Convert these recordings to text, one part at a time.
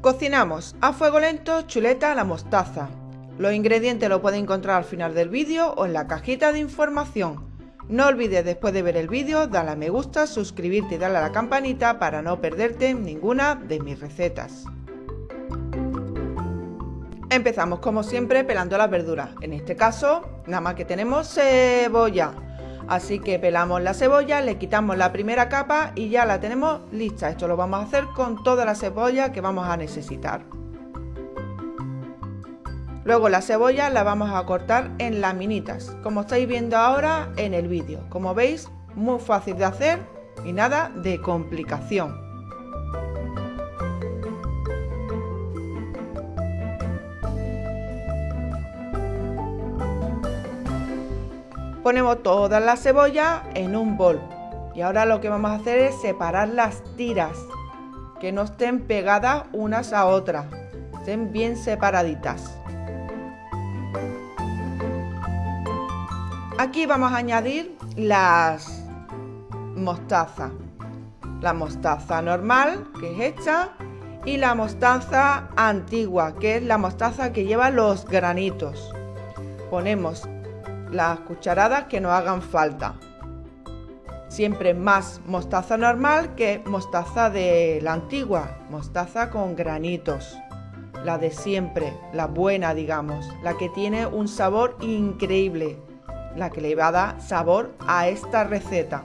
Cocinamos a fuego lento chuleta a la mostaza. Los ingredientes los puedes encontrar al final del vídeo o en la cajita de información. No olvides después de ver el vídeo darle a me gusta, suscribirte y darle a la campanita para no perderte ninguna de mis recetas. Empezamos como siempre pelando las verduras. En este caso nada más que tenemos cebolla. Así que pelamos la cebolla, le quitamos la primera capa y ya la tenemos lista. Esto lo vamos a hacer con toda la cebolla que vamos a necesitar. Luego la cebolla la vamos a cortar en laminitas, como estáis viendo ahora en el vídeo. Como veis, muy fácil de hacer y nada de complicación. Ponemos toda la cebolla en un bol. Y ahora lo que vamos a hacer es separar las tiras, que no estén pegadas unas a otras, estén bien separaditas. Aquí vamos a añadir las mostaza. La mostaza normal, que es hecha, y la mostaza antigua, que es la mostaza que lleva los granitos. Ponemos las cucharadas que nos hagan falta. Siempre más mostaza normal que mostaza de la antigua, mostaza con granitos. La de siempre, la buena digamos, la que tiene un sabor increíble, la que le va a dar sabor a esta receta.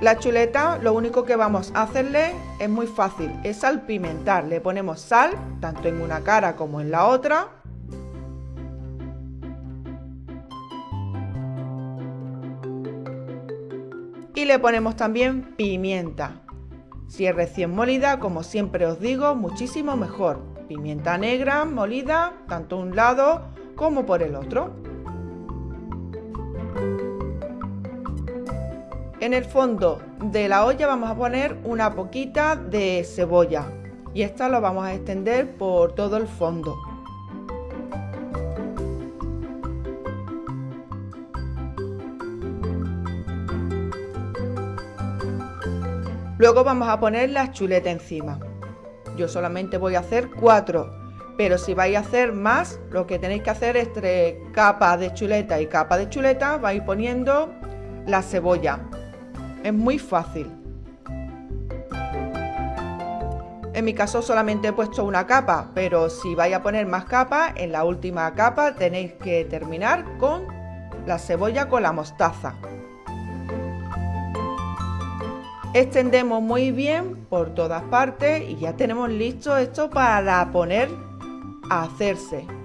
La chuleta lo único que vamos a hacerle es muy fácil, es salpimentar. Le ponemos sal, tanto en una cara como en la otra. Y le ponemos también pimienta. Si es recién molida, como siempre os digo, muchísimo mejor. Pimienta negra molida, tanto un lado como por el otro. En el fondo de la olla vamos a poner una poquita de cebolla y esta lo vamos a extender por todo el fondo. Luego vamos a poner la chuleta encima. Yo solamente voy a hacer cuatro, pero si vais a hacer más, lo que tenéis que hacer es tres capas de chuleta y capa de chuleta, vais poniendo la cebolla es muy fácil. En mi caso solamente he puesto una capa, pero si vais a poner más capas, en la última capa tenéis que terminar con la cebolla con la mostaza. Extendemos muy bien por todas partes y ya tenemos listo esto para poner a hacerse.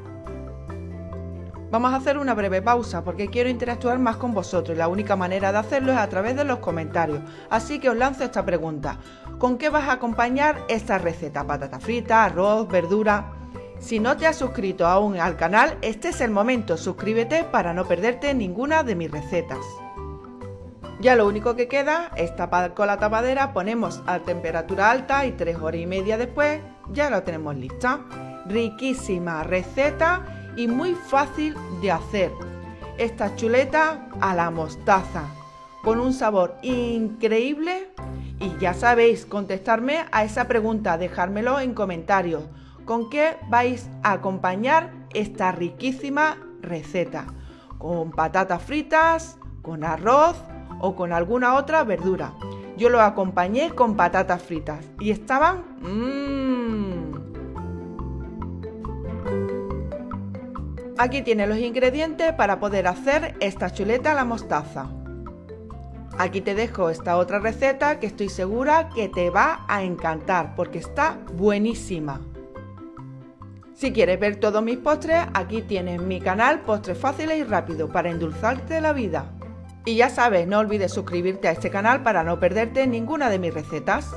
Vamos a hacer una breve pausa porque quiero interactuar más con vosotros y la única manera de hacerlo es a través de los comentarios. Así que os lanzo esta pregunta. ¿Con qué vas a acompañar esta receta? ¿Patata frita, arroz, verdura? Si no te has suscrito aún al canal, este es el momento. Suscríbete para no perderte ninguna de mis recetas. Ya lo único que queda es tapar con la tapadera, ponemos a temperatura alta y tres horas y media después ya lo tenemos lista. Riquísima receta y muy fácil de hacer. Esta chuleta a la mostaza, con un sabor increíble. Y ya sabéis, contestarme a esa pregunta, dejármelo en comentarios. ¿Con qué vais a acompañar esta riquísima receta? ¿Con patatas fritas? ¿Con arroz? ¿O con alguna otra verdura? Yo lo acompañé con patatas fritas y estaban... Mmm, Aquí tienes los ingredientes para poder hacer esta chuleta a la mostaza. Aquí te dejo esta otra receta que estoy segura que te va a encantar porque está buenísima. Si quieres ver todos mis postres, aquí tienes mi canal Postres Fáciles y Rápido para endulzarte la vida. Y ya sabes, no olvides suscribirte a este canal para no perderte ninguna de mis recetas.